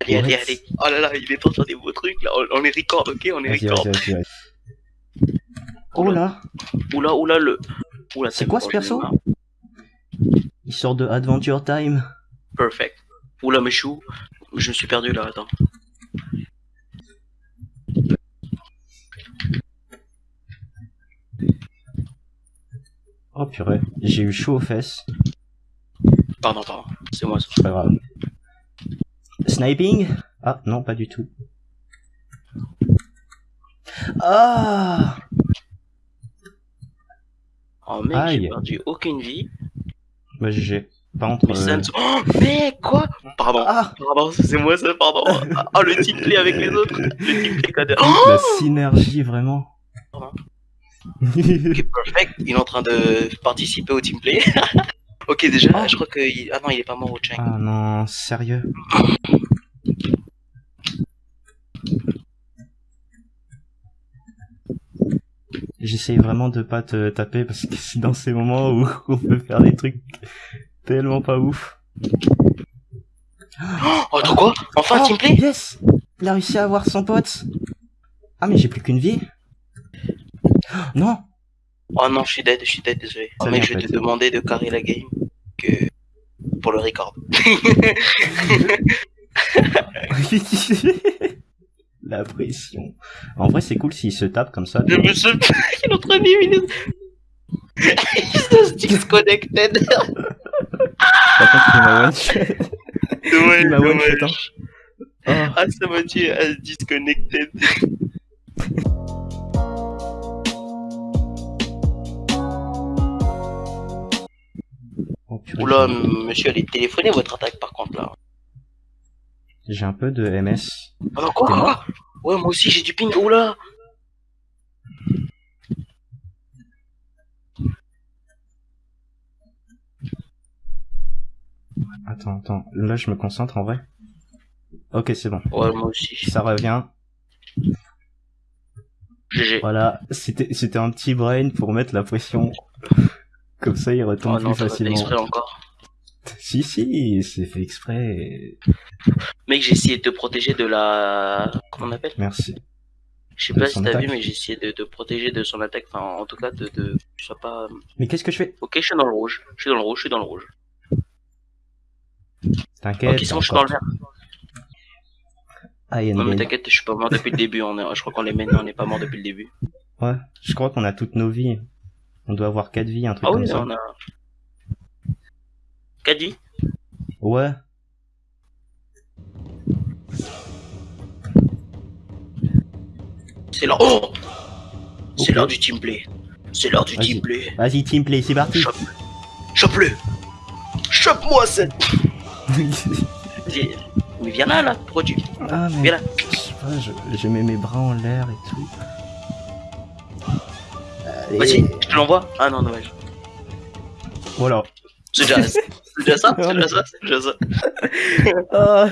Allez, allez, allez. Oh là là, il est temps de faire des beaux trucs là. On, est record, ok On est Vas-y, record. vas-y, vas-y, vas-y. Oh là Oula, oula, le. Oula, C'est quoi ce perso. Il sort de Adventure Time. Perfect. Oula, suis où Je me suis perdu là, attends. Oh purée, j'ai eu chaud aux fesses. Pardon, pardon. C'est moi ça. C'est pas grave. Sniping? Ah, non, pas du tout. Ah Oh mec, j'ai perdu aucune vie. Bah j'ai pas entre... Mais ça ne- Oh mec, quoi? Pardon. Ah Pardon, c'est moi ça, pardon. Oh, le team play avec les autres. Le team play code. Oh La synergie, vraiment. Perfect. Il est en train de participer au team play. ok, déjà, Oh. je crois que. il- Ah non, il est pas mort au Chang. ah non, sérieux? J'essaye vraiment de pas te taper parce que c'est dans ces moments où on peut faire des trucs tellement pas ouf. Oh, attends quoi? Enfin, Oh, team play? Yes Il a réussi à avoir son pote Ah mais j'ai plus qu'une vie Non Oh non, je suis dead, je suis dead, désolé. Oh, mec, je vais te demander de carrer la game que pour le record. La pression. En vrai c'est cool s'il se tape comme ça. Je me suis... Il est en train d'éliminer... Il se Il m'a one shot. Ah, ça m'a tué à se disconnected. Oh, Oula, monsieur, allez téléphoner votre attaque par contre là. J'ai un peu de MS. Ah quoi, Ouais, moi aussi j'ai du ping, oula Attends, attends. Là je me concentre en vrai. Ok c'est bon. Ouais, moi aussi. Ça revient. GG. Voilà. C'était c'était un petit brain pour mettre la pression. Comme ça il Oh retombe non, plus pas fait facilement. exprès encore. Si si, c'est fait exprès. Mec, j'ai essayé de te protéger de la... Comment on appelle? Merci. Je sais pas si t'as vu, mais j'ai essayé de te protéger de son attaque. Enfin, en tout cas, de... de... Tu sois pas... Mais qu'est-ce que je fais? Ok, je suis dans le rouge. Je suis dans le rouge, je suis dans le rouge. T'inquiète. Ok, c'est bon, je suis dans le vert. Ah, y a Non, mais t'inquiète, je suis pas mort depuis le début. On est... Je crois qu'on les mène, on n'est pas mort depuis le début. Ouais, je crois qu'on a toutes nos vies. On doit avoir quatre vies, un truc Ah comme oui, ça. on a... 4 vies? Ouais. C'est l'heure... Oh C'est l'heure du teamplay. C'est l'heure du teamplay. Vas-y, teamplay, c'est parti. Chope. Chope-le Chope-moi cette... Vas-y. Mais viens là, là. Tu... ah, mais Viens là? je sais pas, je, je mets mes bras en l'air et tout. Vas-y, je te l'envoie. Ah non, dommage. Voilà. C'est déjà... C'est déjà ça C'est déjà ça C'est déjà ça Ah,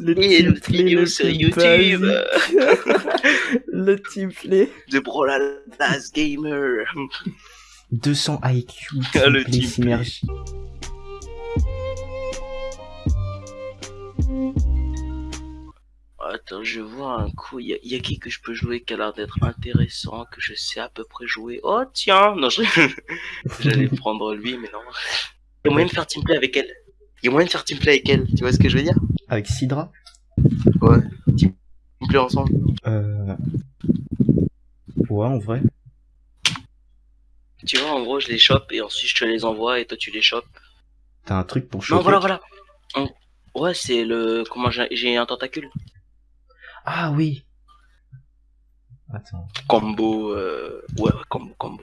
Le une teamplay vidéo le sur YouTube le teamplay. de Brolalas Gamer. 200 IQ, le teamplay Attends, je vois un coup. Il y, a- y a qui que je peux jouer qui a l'air d'être intéressant, que je sais à peu près jouer? Oh tiens Non, je... j'allais prendre lui, mais non. Il y a moyen de faire teamplay avec elle. Il y a moyen de faire teamplay avec elle. Tu vois ce que je veux dire? Avec Sidra? Ouais. Teamplay ensemble. Euh... Ouais, en vrai. Tu vois, en gros, je les chope et ensuite je te les envoie et toi tu les chopes. T'as un truc pour Non, choper? voilà, voilà. On- Ouais, c'est le. Comment j'ai un tentacule Ah oui. Attends. Combo. Euh... Ouais, ouais, combo, combo.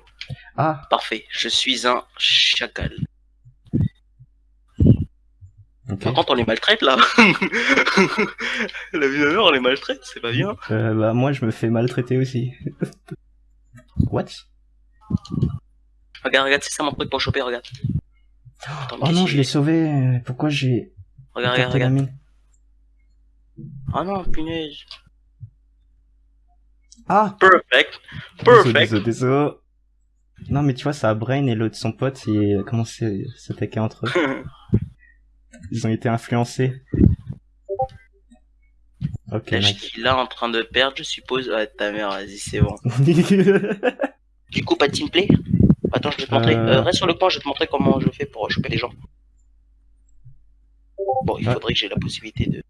Ah, Parfait. Je suis un chacal. Par contre, on les maltraite là. La vie de mère, on les maltraite, c'est pas bien. Euh, bah moi je me fais maltraiter aussi. What? Regarde, regarde, c'est ça mon truc pour choper, regarde. Attends, Oh non, je l'ai sauvé. Pourquoi j'ai Regarde, regarde, regarde. Ah non, punaise. Ah Perfect. Perfect. désolé, désolé. Non mais tu vois, ça a Brain et l'autre son pote, ils commencé à s'attaquer entre eux? Ils ont été influencés. Ok, suis là en train de perdre, je suppose. Ah, ta mère, vas-y, c'est bon. Du coup, pas de teamplay? Attends, je vais te montrer. Euh. Euh, reste sur le point, je vais te montrer comment je fais pour choper les gens. Bon, il Ouais. faudrait que j'ai la possibilité de.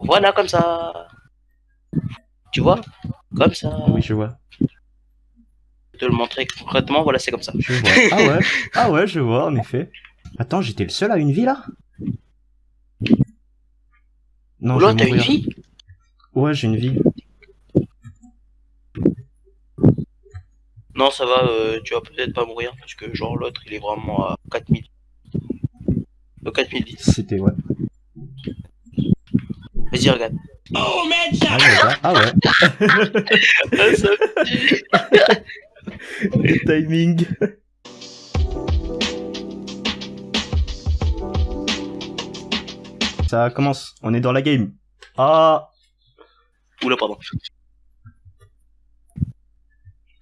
Voilà, comme ça. Tu vois Comme ça. oui, je vois. Je vais te le montrer concrètement, voilà, c'est comme ça. Je vois. Ah ouais, ah ouais, je vois, en effet. Attends, j'étais le seul à une vie là? Non, vais t'as une vie? Ouais, j'ai une vie. Non, ça va, euh, tu vas peut-être pas mourir, parce que genre l'autre, il est vraiment à 4000. Euh, 4010. C'était ouais. Vas-y, regarde. Ah ouais, bah, ah ouais. Ah, ça- Le timing. Ça commence, on est dans la game. Ah Oula, pardon.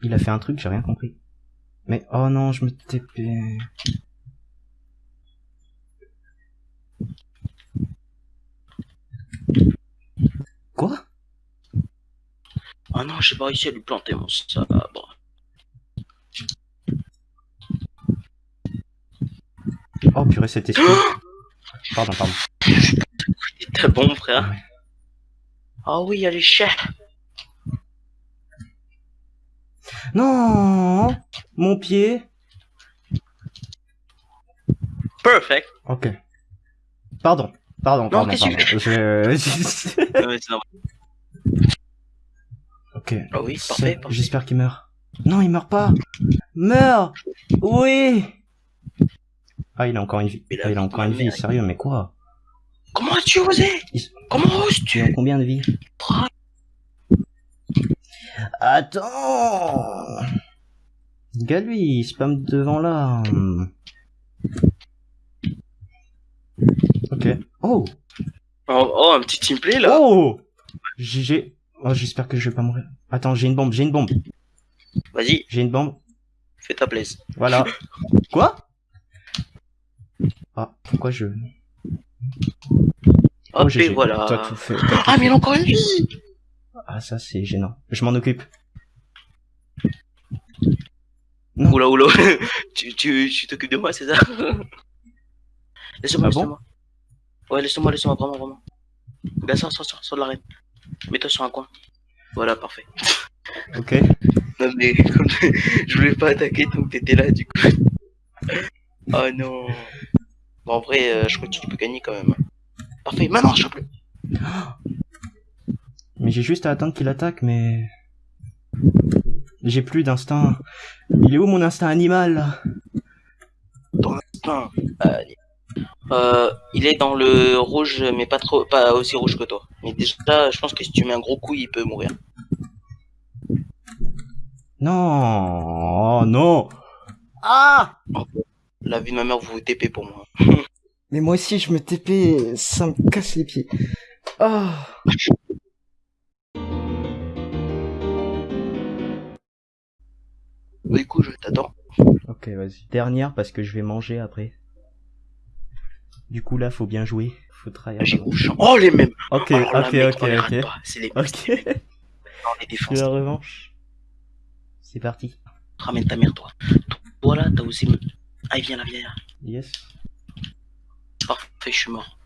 Il a fait un truc, j'ai rien compris. Mais oh non, je me TP. Quoi? Ah non, j'ai pas réussi à lui planter mon sabre. Oh purée, cet esprit. Pardon, pardon. T'es bon, frère. Ah. Ah oui, allez, chef. Non Mon pied Perfect. Ok. Pardon. Pardon, pardon, qu'est-ce pardon. que Je... Ah ok. Ah oui, C'est- parfait, parfait. J'espère qu'il meurt. Non, il meurt pas Meurs Oui Ah, il a encore une vie. Ah, il a encore une vie, mère. sérieux, mais quoi? Comment as-tu osé? Il- Comment Tu as oses-tu combien de vies? Attends Gars, lui, il spam devant là. Ok. Oh oh, oh, un petit teamplay là. Oh J'ai- J'ai... Oh, j'espère que je vais pas mourir. Attends, j'ai une bombe, j'ai une bombe. Vas-y, J'ai une bombe. fais ta place. Voilà. Quoi? Ah, pourquoi je... Oh, et voilà. T'as tout fait. t'as tout Ah, mais il a encore une vie Ah, ça, c'est gênant. Je m'en occupe. Non. Oula, oula. tu tu tu t'occupes de moi, c'est ça? Laisse-moi, Ah bon? laisse-moi. Ouais, laisse-moi, laisse-moi, vraiment, vraiment. Là, sors, sors, sors, sors de l'arène. Mets-toi sur un coin. Voilà, parfait. Ok. Non, mais comme je voulais pas attaquer tant que t'étais là, du coup. Oh non. Bon, en vrai, euh, je crois que tu peux gagner quand même. Parfait, maintenant, je chope-le. Mais j'ai juste à attendre qu'il attaque, mais... J'ai plus d'instinct. Il est où mon instinct animal? Là Putain. Euh, euh, il est dans le rouge, mais pas trop, pas aussi rouge que toi. Mais déjà, je pense que si tu mets un gros coup, il peut mourir. Non Oh non Ah La vie de ma mère, vous vous TP pour moi. Mais moi aussi je me TP, ça me casse les pieds. Ah Du coup, je t'attends. Ok, vas-y. Dernière parce que je vais manger après. Du coup là, faut bien jouer. Faut rouge. Oh, les mêmes. Ok, Alors là, ok, mec, ok, ok. C'est les mêmes. Ok. On les la revanche? C'est parti. Ramène ta mère, toi. Toi, là, t'as osé me... Ah, viens là, viens là. Yes. Parfait, je suis mort.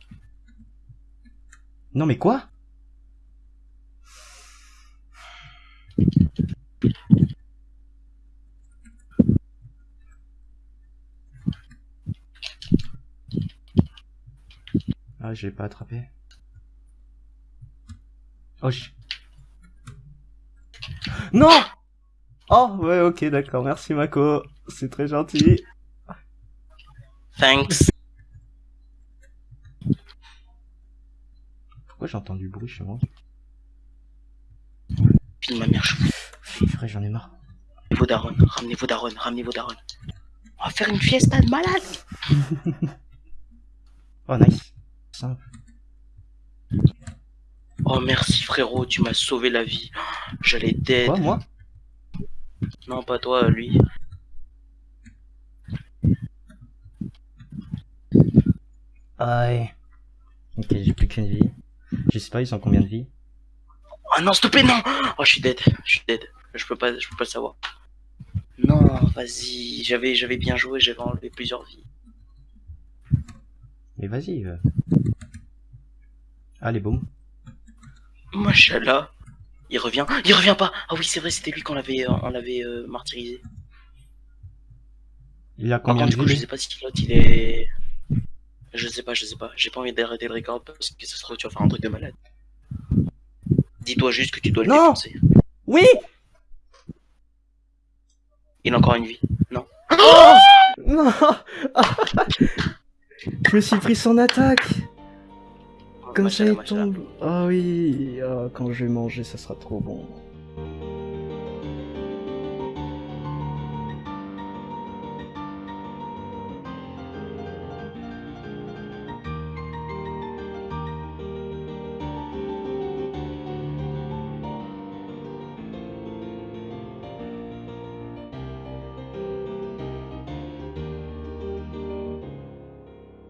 Non mais quoi? Ah, je l'ai pas attrapé. Oh, je... Non Oh, ouais, ok, d'accord, merci Mako. C'est très gentil. Thanks. Pourquoi j'entends du bruit chez moi de ma mère, je j'en ai marre. vos darons. Ramenez vos darons, ramenez vos darons. On va faire une fiesta de malade. Oh, nice. Simple. Oh, merci, frérot, tu m'as sauvé la vie. J'allais dead. Quoi, moi? Non, pas toi, lui. Aïe. Ok, j'ai plus qu'une vie. Je sais pas, ils ont combien de vie Ah non, s'il te plaît, non Oh, je suis dead, je suis dead. Je peux pas, je peux pas le savoir. Non, vas-y, j'avais, j'avais bien joué, j'avais enlevé plusieurs vies. Mais vas-y. euh. Allez, boum. Machallah. Il revient. Il revient pas. Ah oui, c'est vrai, c'était lui qu'on l'avait, euh, on l'avait euh, martyrisé. Il a Par combien contre, du de coup, je sais pas si l'autre il est. Je sais pas, je sais pas. J'ai pas envie d'arrêter le record parce que ça se trouve tu vas faire un truc de malade. Dis-toi juste que tu dois le Non. défoncer. Oui Il a encore une vie. Non. Non Je me suis pris son attaque Comme ça Machallah, il machallah. tombe. Ah oui, ah, quand je vais manger, ça sera trop bon.